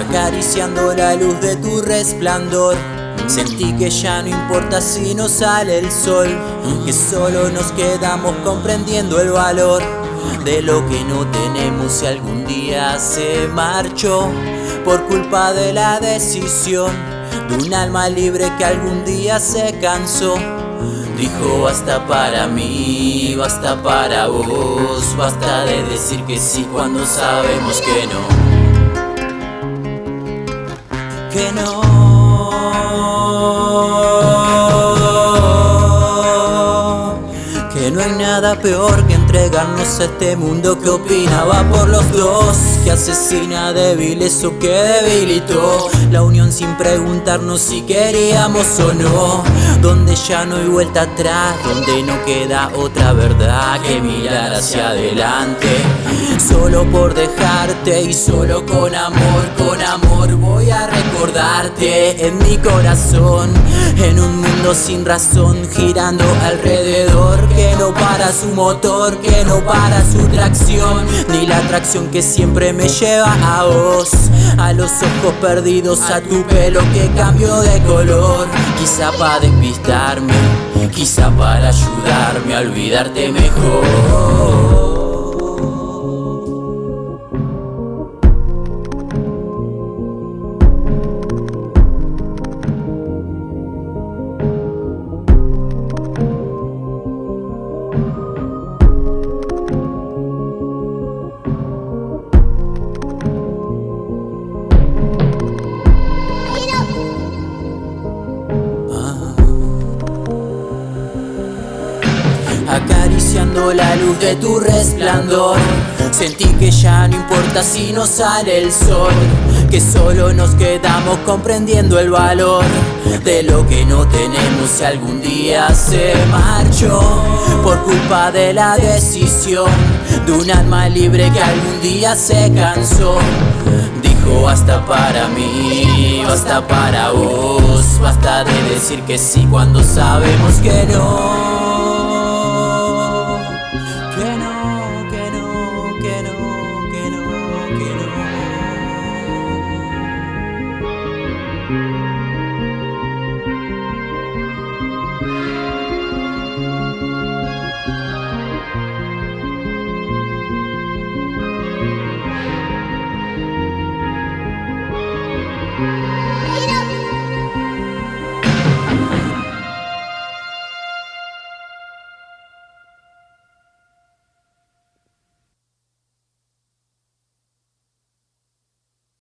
acariciando la luz de tu resplandor. Sentí que ya no importa si no sale el sol, que solo nos quedamos comprendiendo el valor de lo que no tenemos si algún día se marchó por culpa de la decisión de un alma libre que algún día se cansó. Dijo basta para mí, basta para vos, basta de decir que sí cuando sabemos que no. Que no. Que no hay nada peor que entregarnos a este mundo que opinaba por los dos Que asesina débiles o que debilitó. La unión sin preguntarnos si queríamos o no. Donde ya no hay vuelta atrás, donde no queda otra verdad que mirar hacia adelante Solo por dejarte y solo con amor, con amor voy a recordarte en mi corazón En un mundo sin razón girando alrededor Que no para su motor, que no para su tracción Ni la atracción que siempre me lleva a vos A los ojos perdidos, a tu pelo que cambió de color Quizá para despistarme, quizá para ayudarme a olvidarte mejor La luz de tu resplandor. Sentí que ya no importa si no sale el sol Que solo nos quedamos comprendiendo el valor De lo que no tenemos si algún día se marchó. Por culpa de la decisión De un alma libre que algún día se cansó Dijo basta para mí, basta para vos Basta de decir que sí cuando sabemos que no